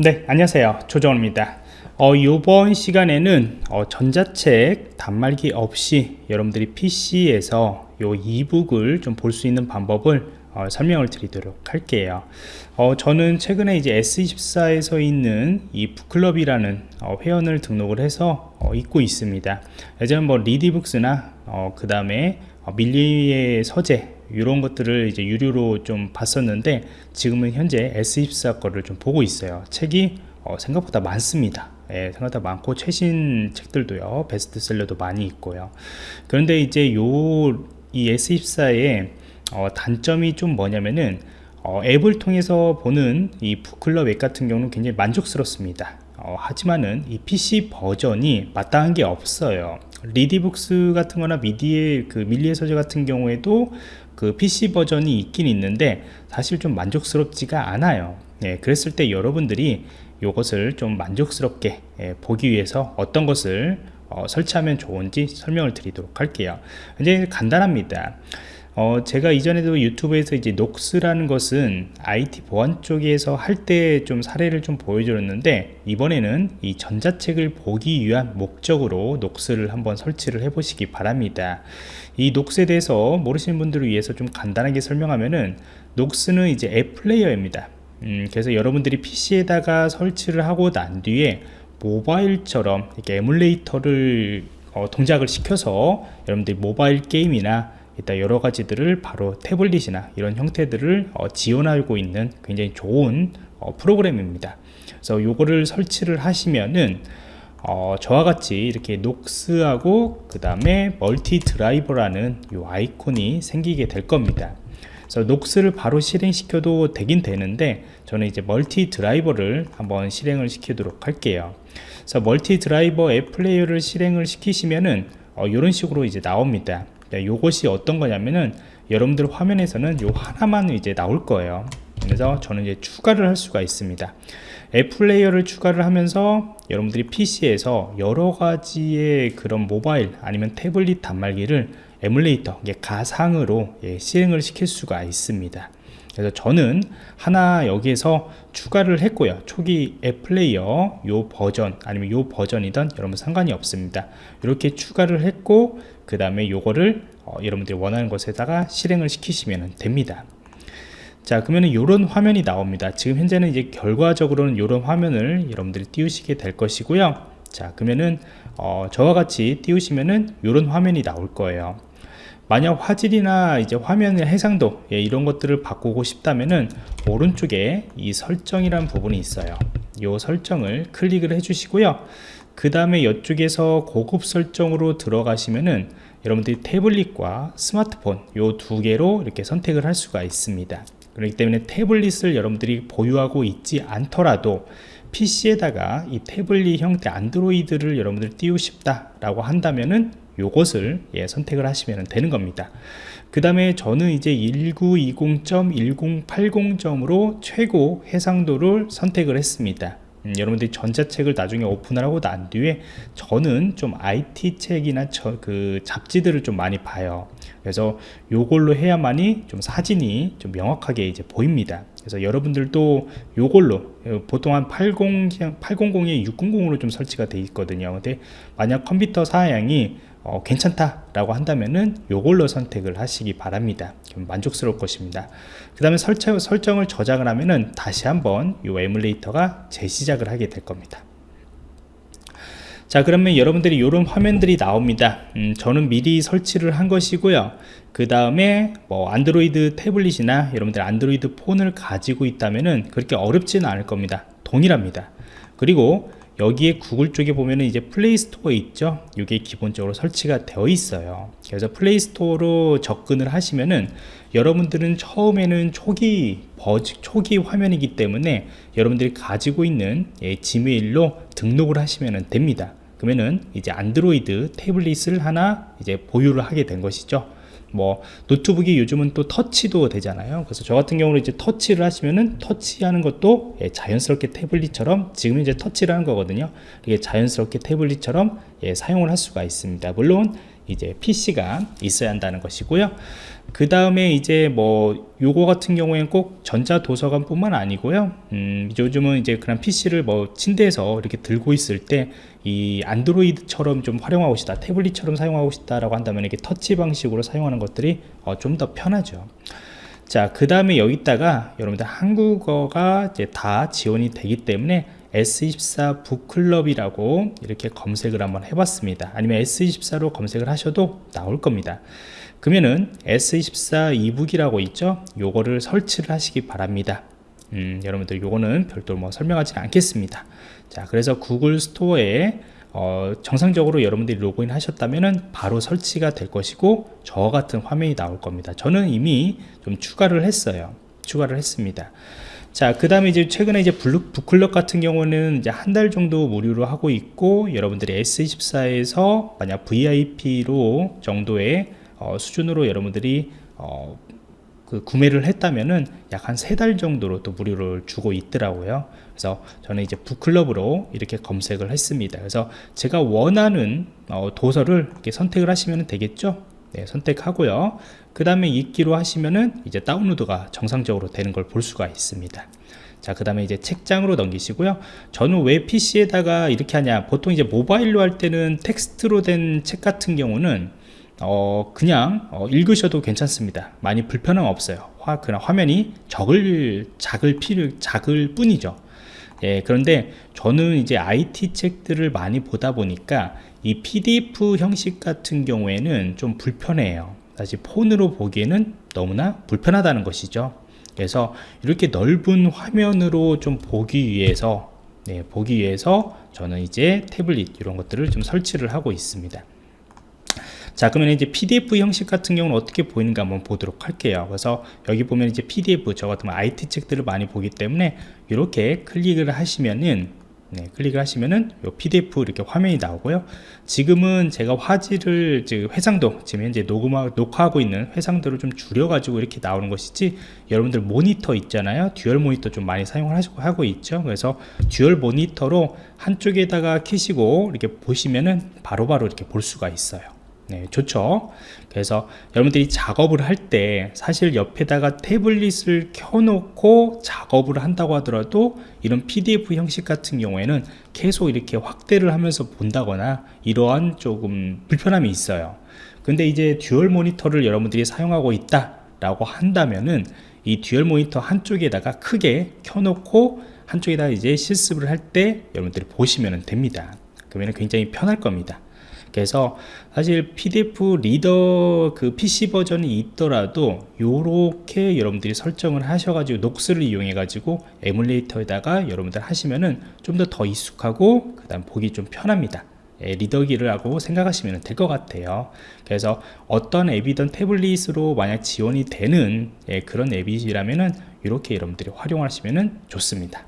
네 안녕하세요. 조정원입니다. 어, 이번 시간에는 어, 전자책 단말기 없이 여러분들이 PC에서 요 이북을 좀 볼 수 있는 방법을 어, 설명을 드리도록 할게요. 어, 저는 최근에 이제 S24에서 있는 이 북클럽이라는 어, 회원을 등록을 해서 어, 읽고 있습니다. 예전에 뭐 리디북스나 어, 그 다음에 어, 밀리의 서재 이런 것들을 이제 유료로 좀 봤었는데 지금은 현재 YES24 거를 좀 보고 있어요. 책이 어, 생각보다 많습니다. 예, 생각보다 많고 최신 책들도요 베스트셀러도 많이 있고요. 그런데 이제 요 이 YES24의 어, 단점이 좀 뭐냐면은 어, 앱을 통해서 보는 이 북클럽 앱 같은 경우는 굉장히 만족스럽습니다. 어, 하지만은 이 PC 버전이 마땅한 게 없어요. 리디북스 같은 거나 미디의 그 밀리의 서재 같은 경우에도 그 PC 버전이 있긴 있는데 사실 좀 만족스럽지가 않아요. 예, 그랬을 때 여러분들이 이것을 좀 만족스럽게 예, 보기 위해서 어떤 것을 어, 설치하면 좋은지 설명을 드리도록 할게요. 이제 간단합니다 어, 제가 이전에도 유튜브에서 이제 녹스라는 것은 IT 보안 쪽에서 할 때 좀 사례를 좀 보여드렸는데 이번에는 이 전자책을 보기 위한 목적으로 녹스를 한번 설치를 해 보시기 바랍니다. 이 녹스에 대해서 모르시는 분들을 위해서 좀 간단하게 설명하면은 녹스는 이제 앱 플레이어입니다. 음, 그래서 여러분들이 PC에다가 설치를 하고 난 뒤에 모바일처럼 이렇게 에뮬레이터를 어, 동작을 시켜서 여러분들이 모바일 게임이나 이따 여러 가지들을 바로 태블릿이나 이런 형태들을 어, 지원하고 있는 굉장히 좋은 어, 프로그램입니다. 그래서 요거를 설치를 하시면은 어, 저와 같이 이렇게 Nox하고 그 다음에 multi driver라는 요 아이콘이 생기게 될 겁니다. 그래서 Nox를 바로 실행시켜도 되긴 되는데 저는 이제 multi driver를 한번 실행을 시키도록 할게요. 그래서 multi driver 앱 플레이어를 실행을 시키시면은 어, 이런 식으로 이제 나옵니다 네, 요것이 어떤 거냐면은 여러분들 화면에서는 요 하나만 이제 나올 거예요. 그래서 저는 이제 추가를 할 수가 있습니다. 앱 플레이어를 추가를 하면서 여러분들이 PC에서 여러 가지의 그런 모바일 아니면 태블릿 단말기를 에뮬레이터 가상으로 예, 실행을 시킬 수가 있습니다 그래서 저는 하나 여기에서 추가를 했고요. 초기 앱 플레이어 요 버전 아니면 요 버전이든 여러분 상관이 없습니다. 이렇게 추가를 했고 그 다음에 요거를 어, 여러분들이 원하는 것에다가 실행을 시키시면 됩니다. 자 그러면 이런 화면이 나옵니다. 지금 현재는 이제 결과적으로는 이런 화면을 여러분들이 띄우시게 될 것이고요. 자 그러면은 어, 저와 같이 띄우시면은 이런 화면이 나올 거예요 만약 화질이나 이제 화면의 해상도 예, 이런 것들을 바꾸고 싶다면은 오른쪽에 이 설정이란 부분이 있어요. 이 설정을 클릭을 해 주시고요. 그 다음에 이쪽에서 고급 설정으로 들어가시면은 여러분들이 태블릿과 스마트폰 이 두 개로 이렇게 선택을 할 수가 있습니다. 그렇기 때문에 태블릿을 여러분들이 보유하고 있지 않더라도 PC에다가 이 태블릿 형태 안드로이드를 여러분들 띄우고 싶다 라고 한다면은 요것을 예, 선택을 하시면 되는 겁니다. 그 다음에 저는 이제 1920.1080점으로 최고 해상도를 선택을 했습니다. 음, 여러분들이 전자책을 나중에 오픈을 하고 난 뒤에 저는 좀 IT 책이나 저, 그 잡지들을 좀 많이 봐요. 그래서 요걸로 해야만이 좀 사진이 좀 명확하게 이제 보입니다. 그래서 여러분들도 요걸로 어, 보통 한 80, 800에 600으로 좀 설치가 돼 있거든요. 근데 만약 컴퓨터 사양이 어, 괜찮다라고 한다면은 요걸로 선택을 하시기 바랍니다. 만족스러울 것입니다. 그 다음에 설정, 설정을 저장을 하면은 다시 한번 이 에뮬레이터가 재시작을 하게 될 겁니다. 자 그러면 여러분들이 이런 화면들이 나옵니다 음, 저는 미리 설치를 한 것이고요 그 다음에 뭐 안드로이드 태블릿이나 여러분들 안드로이드 폰을 가지고 있다면은 그렇게 어렵지는 않을 겁니다 동일합니다 그리고 여기에 구글 쪽에 보면은 이제 Play Store 있죠? 이게 기본적으로 설치가 되어 있어요. 그래서 Play Store로 접근을 하시면은 여러분들은 처음에는 초기 버즈 초기 화면이기 때문에 여러분들이 가지고 있는 예, 지메일로 등록을 하시면 됩니다. 그러면은 이제 안드로이드 태블릿을 하나 이제 보유를 하게 된 것이죠 뭐 노트북이 요즘은 또 터치도 되잖아요. 그래서 저 같은 경우는 이제 터치를 하시면은 터치하는 것도 예, 자연스럽게 태블릿처럼 지금 이제 터치를 하는 거거든요. 이게 자연스럽게 태블릿처럼 예, 사용을 할 수가 있습니다. 물론 이제 PC가 있어야 한다는 것이고요. 그 다음에 이제 뭐 요거 같은 경우에는 꼭 전자 도서관 뿐만 아니고요 음, 요즘은 이제 그런 PC를 뭐 침대에서 이렇게 들고 있을 때 이 안드로이드처럼 좀 활용하고 싶다 태블릿처럼 사용하고 싶다 라고 한다면 이렇게 터치 방식으로 사용하는 것들이 어, 좀 더 편하죠 자 그 다음에 여기다가 여러분들 한국어가 이제 다 지원이 되기 때문에 S24 북클럽이라고 이렇게 검색을 한번 해봤습니다. 아니면 S24로 검색을 하셔도 나올 겁니다. 그러면은 S24 이북이라고 있죠? 요거를 설치를 하시기 바랍니다. 음, 여러분들 요거는 별도로 뭐 설명하지 않겠습니다. 자 그래서 구글 스토어에 어, 정상적으로 여러분들이 로그인 하셨다면 바로 설치가 될 것이고 저 같은 화면이 나올 겁니다. 저는 이미 좀 추가를 했어요. 추가를 했습니다 자, 그 다음에 이제 최근에 이제 블루, 북클럽 같은 경우는 이제 한 달 정도 무료로 하고 있고, 여러분들이 YES24에서 만약 VIP로 정도의 어, 수준으로 여러분들이 어, 그 구매를 했다면은 약 한 세 달 정도로 또 무료를 주고 있더라고요. 그래서 저는 이제 북클럽으로 이렇게 검색을 했습니다. 그래서 제가 원하는 어, 도서를 이렇게 선택을 하시면 되겠죠. 네, 선택하고요. 그 다음에 읽기로 하시면은 이제 다운로드가 정상적으로 되는 걸 볼 수가 있습니다. 자, 그 다음에 이제 책장으로 넘기시고요. 저는 왜 PC에다가 이렇게 하냐. 보통 이제 모바일로 할 때는 텍스트로 된 책 같은 경우는 어, 그냥 어, 읽으셔도 괜찮습니다. 많이 불편함 없어요. 화, 그냥 화면이 적을, 작을 필요, 작을 뿐이죠. 예, 그런데 저는 이제 IT 책들을 많이 보다 보니까 이 PDF 형식 같은 경우에는 좀 불편해요. 사실 폰으로 보기에는 너무나 불편하다는 것이죠. 그래서 이렇게 넓은 화면으로 좀 보기 위해서 네, 보기 위해서 저는 이제 태블릿 이런 것들을 좀 설치를 하고 있습니다. 자 그러면 이제 PDF 형식 같은 경우는 어떻게 보이는가 한번 보도록 할게요 그래서 여기 보면 이제 PDF 저 같은 IT 책들을 많이 보기 때문에 이렇게 클릭을 하시면은 네, 클릭을 하시면은 요 PDF 이렇게 화면이 나오고요. 지금은 제가 화질을 지금 회상도 지금 현재 녹음하, 녹화하고 있는 해상도를 좀 줄여가지고 이렇게 나오는 것이지 여러분들 모니터 있잖아요. 듀얼 모니터 좀 많이 사용을 하고 있죠. 그래서 듀얼 모니터로 한쪽에다가 키시고 이렇게 보시면은 바로바로 바로 이렇게 볼 수가 있어요. 네, 좋죠. 그래서 여러분들이 작업을 할 때 사실 옆에다가 태블릿을 켜놓고 작업을 한다고 하더라도 이런 PDF 형식 같은 경우에는 계속 이렇게 확대를 하면서 본다거나 이러한 조금 불편함이 있어요. 근데 이제 듀얼 모니터를 여러분들이 사용하고 있다 라고 한다면은 이 듀얼 모니터 한쪽에다가 크게 켜놓고 한쪽에다 이제 실습을 할 때 여러분들이 보시면 됩니다. 그러면 굉장히 편할 겁니다. 그래서 사실 PDF 리더 그 PC 버전이 있더라도 이렇게 여러분들이 설정을 하셔가지고 녹스를 이용해 가지고 에뮬레이터에다가 여러분들 하시면은 좀 더더 익숙하고 그 다음 보기 좀 편합니다. 예, 리더기를 하고 생각하시면 될 것 같아요. 그래서 어떤 앱이든 태블릿으로 만약 지원이 되는 예, 그런 앱이라면은 이렇게 여러분들이 활용하시면 좋습니다